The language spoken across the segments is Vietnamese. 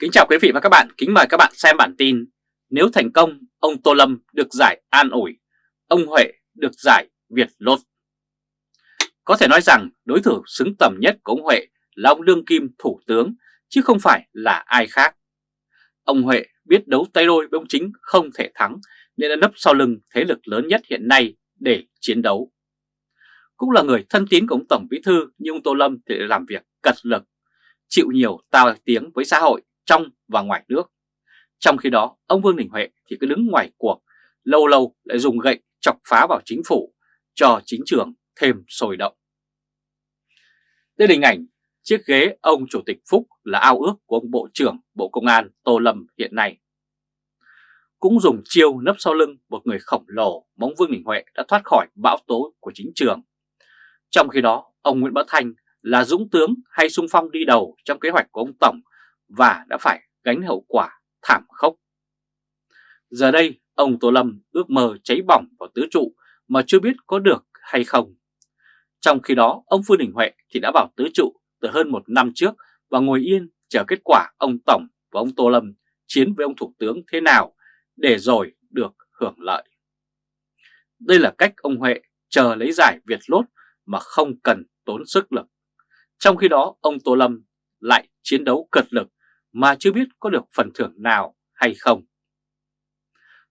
Kính chào quý vị và các bạn, kính mời các bạn xem bản tin Nếu thành công, ông Tô Lâm được giải an ủi, ông Huệ được giải Việt Lốt. Có thể nói rằng đối thủ xứng tầm nhất của ông Huệ là ông Lương Kim Thủ tướng, chứ không phải là ai khác. Ông Huệ biết đấu tay đôi với ông Chính không thể thắng nên đã nấp sau lưng thế lực lớn nhất hiện nay để chiến đấu. Cũng là người thân tín của ông Tổng Bí Thư nhưng ông Tô Lâm thì làm việc cật lực chịu nhiều tao tiếng với xã hội trong và ngoài nước. Trong khi đó, ông Vương Đình Huệ thì cứ đứng ngoài cuộc, lâu lâu lại dùng gậy chọc phá vào chính phủ, cho chính trường thêm sôi động. Đây là hình ảnh chiếc ghế ông Chủ tịch Phúc là ao ước của ông Bộ trưởng Bộ Công an Tô Lâm hiện nay. Cũng dùng chiêu nấp sau lưng một người khổng lồ bóng Vương Đình Huệ đã thoát khỏi bão tố của chính trường. Trong khi đó, ông Nguyễn Bá Thanh là dũng tướng hay sung phong đi đầu trong kế hoạch của ông Tổng và đã phải gánh hậu quả thảm khốc. Giờ đây, ông Tô Lâm ước mơ cháy bỏng vào tứ trụ mà chưa biết có được hay không. Trong khi đó, ông Phương Đình Huệ thì đã vào tứ trụ từ hơn một năm trước và ngồi yên chờ kết quả ông Tổng và ông Tô Lâm chiến với ông Thủ tướng thế nào để rồi được hưởng lợi. Đây là cách ông Huệ chờ lấy giải Việt Lốt mà không cần tốn sức lực. Trong khi đó, ông Tô Lâm lại chiến đấu cật lực mà chưa biết có được phần thưởng nào hay không.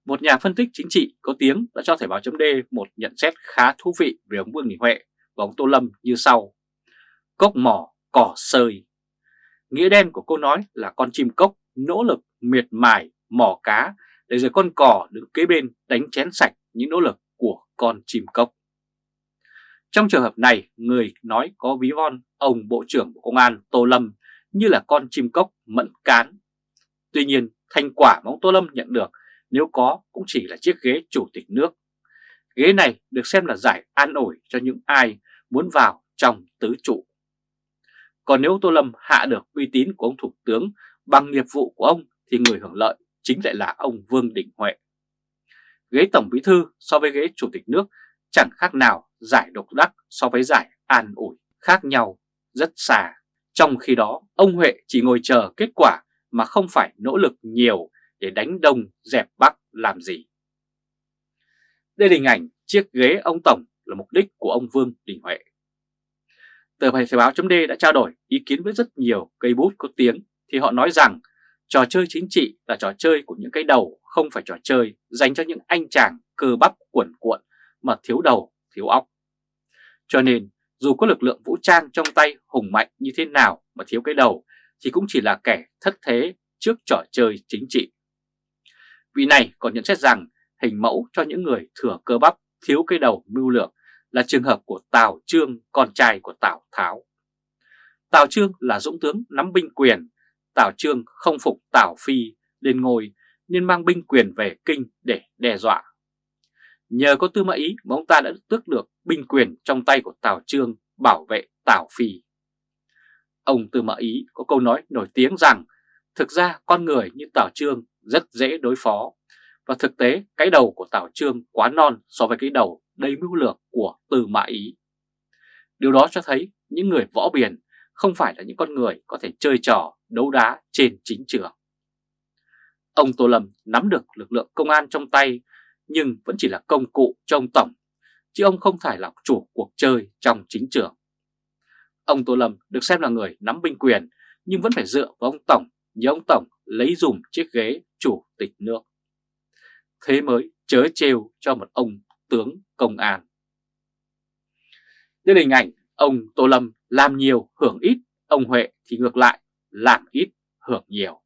Một nhà phân tích chính trị có tiếng đã cho Thời báo chấm một nhận xét khá thú vị về ông Vương Đình Huệ và ông Tô Lâm như sau. Cốc mỏ, cỏ sơi. Nghĩa đen của câu nói là con chim cốc nỗ lực miệt mài mỏ cá để rồi con cỏ đứng kế bên đánh chén sạch những nỗ lực của con chim cốc. Trong trường hợp này, người nói có ví von ông Bộ trưởng Bộ Công an Tô Lâm như là con chim cốc mẫn cán. Tuy nhiên, thành quả mà ông Tô Lâm nhận được nếu có cũng chỉ là chiếc ghế chủ tịch nước. Ghế này được xem là giải an ủi cho những ai muốn vào trong tứ trụ. Còn nếu Tô Lâm hạ được uy tín của ông Thủ tướng bằng nghiệp vụ của ông thì người hưởng lợi chính lại là ông Vương Đình Huệ. Ghế Tổng Bí Thư so với ghế Chủ tịch nước chẳng khác nào giải độc đắc so với giải an ủi khác nhau rất xa. Trong khi đó, ông Huệ chỉ ngồi chờ kết quả mà không phải nỗ lực nhiều để đánh đông dẹp bắc làm gì. Đây là hình ảnh chiếc ghế ông Tổng là mục đích của ông Vương Đình Huệ. Tờ Thời báo chấm đã trao đổi ý kiến với rất nhiều cây bút có tiếng thì họ nói rằng trò chơi chính trị là trò chơi của những cái đầu không phải trò chơi dành cho những anh chàng cơ bắp cuộn cuộn mà thiếu đầu, thiếu óc. Cho nên dù có lực lượng vũ trang trong tay hùng mạnh như thế nào mà thiếu cái đầu thì cũng chỉ là kẻ thất thế trước trò chơi chính trị. Vị này còn nhận xét rằng hình mẫu cho những người thừa cơ bắp thiếu cái đầu mưu lược là trường hợp của Tào Trương, con trai của Tào Tháo. Tào Trương là dũng tướng nắm binh quyền, Tào Trương không phục Tào Phi lên ngôi nên mang binh quyền về kinh để đe dọa. Nhờ có Tư Mã Ý mà ông ta đã tước được binh quyền trong tay của Tào Trương bảo vệ Tào Phi. Ông Tư Mã Ý có câu nói nổi tiếng rằng, thực ra con người như Tào Trương rất dễ đối phó, và thực tế cái đầu của Tào Trương quá non so với cái đầu đầy mưu lược của Tư Mã Ý. Điều đó cho thấy những người võ biển không phải là những con người có thể chơi trò đấu đá trên chính trường. Ông Tô Lâm nắm được lực lượng công an trong tay nhưng vẫn chỉ là công cụ cho ông Tổng, chứ ông không phải là chủ cuộc chơi trong chính trường. Ông Tô Lâm được xem là người nắm binh quyền nhưng vẫn phải dựa vào ông Tổng nhờ ông Tổng lấy dùm chiếc ghế chủ tịch nước. Thế mới chớ trêu cho một ông tướng công an. Đây là hình ảnh ông Tô Lâm làm nhiều hưởng ít, ông Huệ thì ngược lại làm ít hưởng nhiều.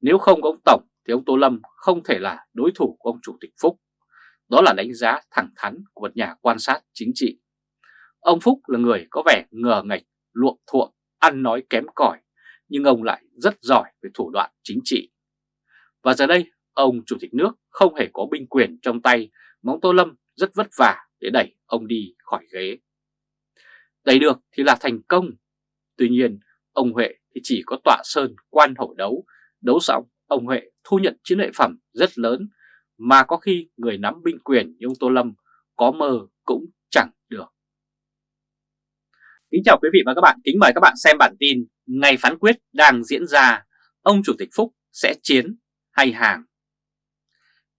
Nếu không có ông Tổng thì ông Tô Lâm không thể là đối thủ của ông Chủ tịch Phúc. Đó là đánh giá thẳng thắn của một nhà quan sát chính trị. Ông Phúc là người có vẻ ngờ ngạch, luộm thuộm, ăn nói kém cỏi, nhưng ông lại rất giỏi về thủ đoạn chính trị. Và giờ đây, ông Chủ tịch nước không hề có binh quyền trong tay, mà ông Tô Lâm rất vất vả để đẩy ông đi khỏi ghế. Đẩy được thì là thành công. Tuy nhiên, ông Huệ thì chỉ có tọa sơn quan hậu đấu, đấu xong ông Huệ thu nhận chiến lợi phẩm rất lớn mà có khi người nắm binh quyền như ông Tô Lâm có mơ cũng chẳng được. Kính chào quý vị và các bạn, kính mời các bạn xem bản tin Ngày phán quyết đang diễn ra, ông Chủ tịch Phúc sẽ chiến hay hàng.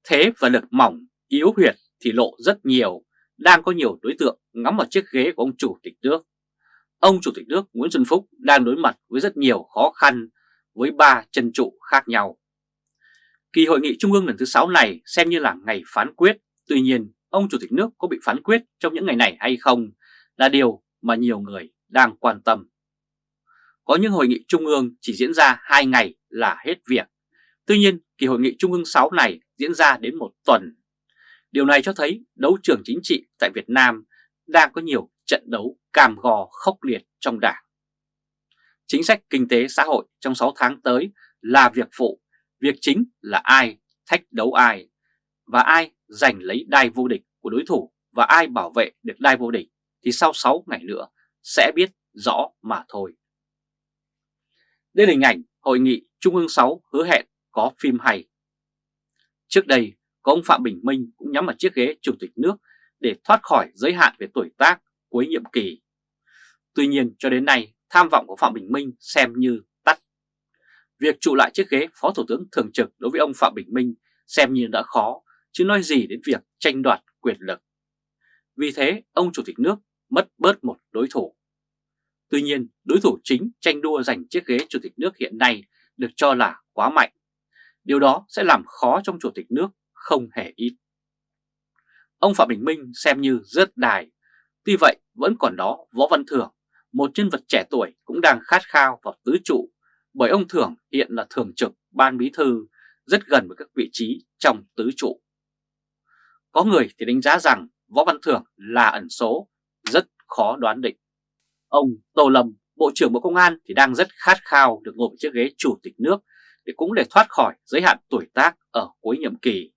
Thế và lực mỏng, yếu huyệt thì lộ rất nhiều, đang có nhiều đối tượng ngắm vào chiếc ghế của ông Chủ tịch nước. Ông Chủ tịch nước Nguyễn Xuân Phúc đang đối mặt với rất nhiều khó khăn với ba chân trụ khác nhau. Kỳ hội nghị trung ương lần thứ 6 này xem như là ngày phán quyết, tuy nhiên ông Chủ tịch nước có bị phán quyết trong những ngày này hay không là điều mà nhiều người đang quan tâm. Có những hội nghị trung ương chỉ diễn ra 2 ngày là hết việc. Tuy nhiên, kỳ hội nghị trung ương 6 này diễn ra đến một tuần. Điều này cho thấy đấu trường chính trị tại Việt Nam đang có nhiều trận đấu cam gò khốc liệt trong đảng. Chính sách kinh tế xã hội trong 6 tháng tới là việc phụ, việc chính là ai thách đấu ai và ai giành lấy đai vô địch của đối thủ và ai bảo vệ được đai vô địch thì sau 6 ngày nữa sẽ biết rõ mà thôi. Đây là hình ảnh Hội nghị Trung ương 6 hứa hẹn có phim hay. Trước đây, có ông Phạm Bình Minh cũng nhắm vào chiếc ghế Chủ tịch nước để thoát khỏi giới hạn về tuổi tác cuối nhiệm kỳ. Tuy nhiên cho đến nay, tham vọng của Phạm Bình Minh xem như. Việc trụ lại chiếc ghế Phó Thủ tướng Thường trực đối với ông Phạm Bình Minh xem như đã khó, chứ nói gì đến việc tranh đoạt quyền lực. Vì thế, ông Chủ tịch nước mất bớt một đối thủ. Tuy nhiên, đối thủ chính tranh đua giành chiếc ghế Chủ tịch nước hiện nay được cho là quá mạnh. Điều đó sẽ làm khó trong Chủ tịch nước không hề ít. Ông Phạm Bình Minh xem như rớt đài. Tuy vậy, vẫn còn đó Võ Văn Thưởng, một nhân vật trẻ tuổi cũng đang khát khao vào tứ trụ, bởi ông Thưởng hiện là thường trực ban bí thư, rất gần với các vị trí trong tứ trụ. Có người thì đánh giá rằng Võ Văn Thưởng là ẩn số, rất khó đoán định. Ông Tô Lâm, Bộ trưởng Bộ Công an thì đang rất khát khao được ngồi chiếc ghế chủ tịch nước để cũng để thoát khỏi giới hạn tuổi tác ở cuối nhiệm kỳ.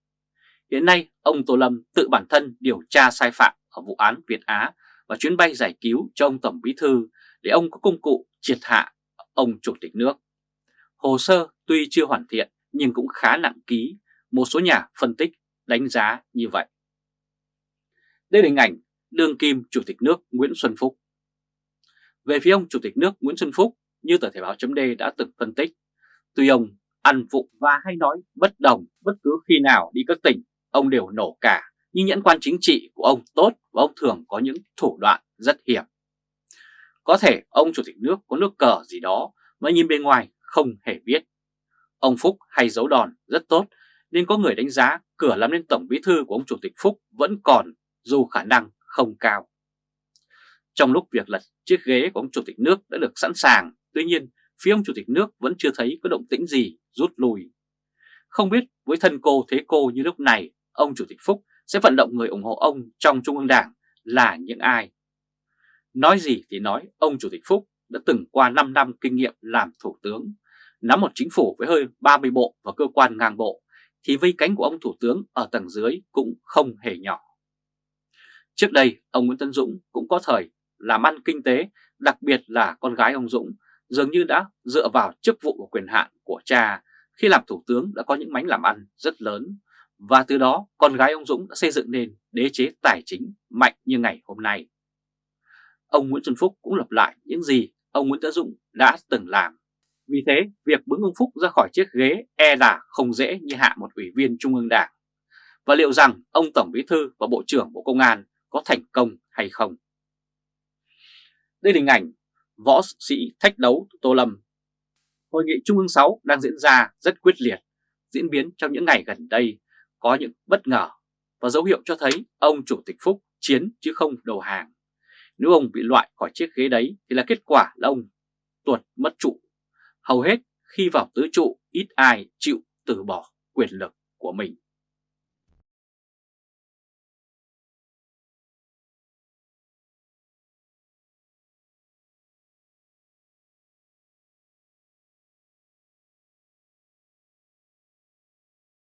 Hiện nay, ông Tô Lâm tự bản thân điều tra sai phạm ở vụ án Việt Á và chuyến bay giải cứu cho ông Tổng Bí Thư để ông có công cụ triệt hạ ông Chủ tịch nước. Hồ sơ tuy chưa hoàn thiện nhưng cũng khá nặng ký, một số nhà phân tích đánh giá như vậy. Đây là hình ảnh đương kim Chủ tịch nước Nguyễn Xuân Phúc. Về phía ông Chủ tịch nước Nguyễn Xuân Phúc, như tờ Thể báo chấm đã từng phân tích, tuy ông ăn vụng và hay nói bất đồng bất cứ khi nào đi các tỉnh, ông đều nổ cả, nhưng nhẫn quan chính trị của ông tốt và ông thường có những thủ đoạn rất hiểm. Có thể ông Chủ tịch nước có nước cờ gì đó mà nhìn bên ngoài không hề biết. Ông Phúc hay giấu đòn rất tốt nên có người đánh giá cửa làm nên Tổng Bí Thư của ông Chủ tịch Phúc vẫn còn dù khả năng không cao. Trong lúc việc lật chiếc ghế của ông Chủ tịch nước đã được sẵn sàng, tuy nhiên phía ông Chủ tịch nước vẫn chưa thấy có động tĩnh gì rút lui. Không biết với thân cô thế cô như lúc này, ông Chủ tịch Phúc sẽ vận động người ủng hộ ông trong Trung ương Đảng là những ai? Nói gì thì nói, ông Chủ tịch Phúc đã từng qua 5 năm kinh nghiệm làm Thủ tướng, nắm một chính phủ với hơi 30 bộ và cơ quan ngang bộ, thì vây cánh của ông Thủ tướng ở tầng dưới cũng không hề nhỏ. Trước đây, ông Nguyễn Tân Dũng cũng có thời làm ăn kinh tế, đặc biệt là con gái ông Dũng, dường như đã dựa vào chức vụ và quyền hạn của cha khi làm thủ tướng đã có những mánh làm ăn rất lớn và từ đó con gái ông Dũng đã xây dựng nên đế chế tài chính mạnh như ngày hôm nay. Ông Nguyễn Xuân Phúc cũng lập lại những gì ông Nguyễn Tấn Dũng đã từng làm. Vì thế, việc bứng ông Phúc ra khỏi chiếc ghế e là không dễ như hạ một ủy viên Trung ương Đảng. Và liệu rằng ông Tổng Bí Thư và Bộ trưởng Bộ Công an có thành công hay không? Đây là hình ảnh võ sĩ thách đấu Tô Lâm. Hội nghị Trung ương 6 đang diễn ra rất quyết liệt, diễn biến trong những ngày gần đây có những bất ngờ và dấu hiệu cho thấy ông Chủ tịch Phúc chiến chứ không đầu hàng. Nếu ông bị loại khỏi chiếc ghế đấy, thì là kết quả là ông tuột mất trụ. Hầu hết khi vào tứ trụ, ít ai chịu từ bỏ quyền lực của mình.